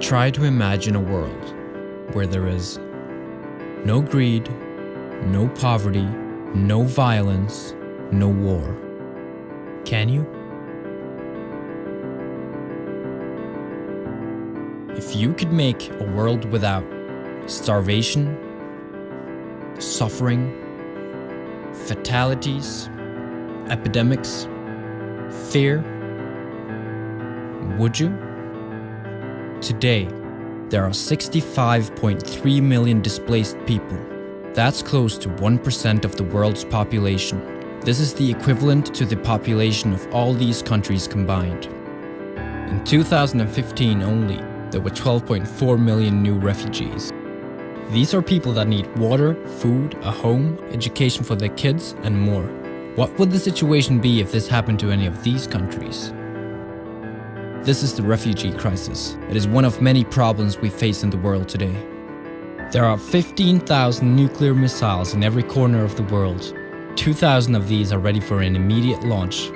Try to imagine a world where there is no greed, no poverty, no violence, no war. Can you? If you could make a world without starvation, suffering, fatalities, epidemics, fear, would you? Today, there are 65.3 million displaced people. That's close to 1% of the world's population. This is the equivalent to the population of all these countries combined. In 2015 only, there were 12.4 million new refugees. These are people that need water, food, a home, education for their kids, and more. What would the situation be if this happened to any of these countries? This is the refugee crisis. It is one of many problems we face in the world today. There are 15,000 nuclear missiles in every corner of the world. 2,000 of these are ready for an immediate launch.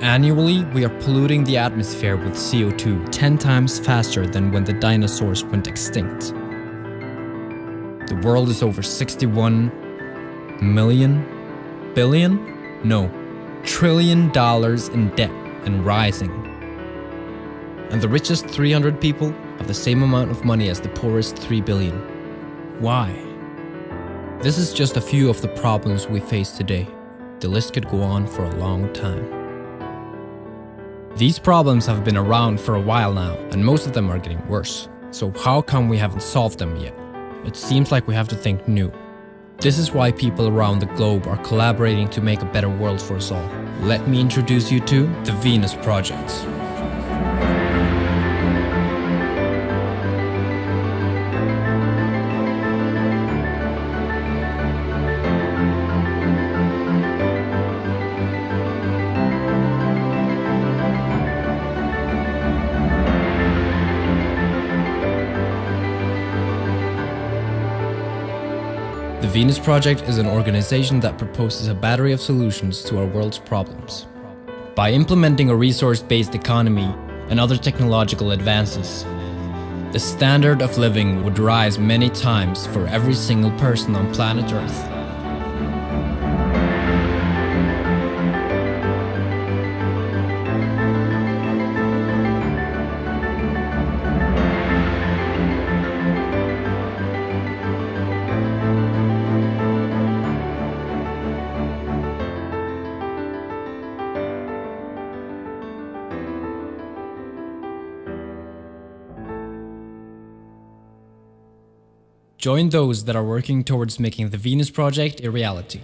Annually, we are polluting the atmosphere with CO2 10 times faster than when the dinosaurs went extinct. The world is over 61 million, billion? No, trillion dollars in debt and rising. And the richest 300 people have the same amount of money as the poorest 3 billion. Why? This is just a few of the problems we face today. The list could go on for a long time. These problems have been around for a while now, and most of them are getting worse. So how come we haven't solved them yet? It seems like we have to think new. This is why people around the globe are collaborating to make a better world for us all. Let me introduce you to the Venus Project. The Venus Project is an organization that proposes a battery of solutions to our world's problems. By implementing a resource-based economy and other technological advances, the standard of living would rise many times for every single person on planet Earth. Join those that are working towards making the Venus Project a reality.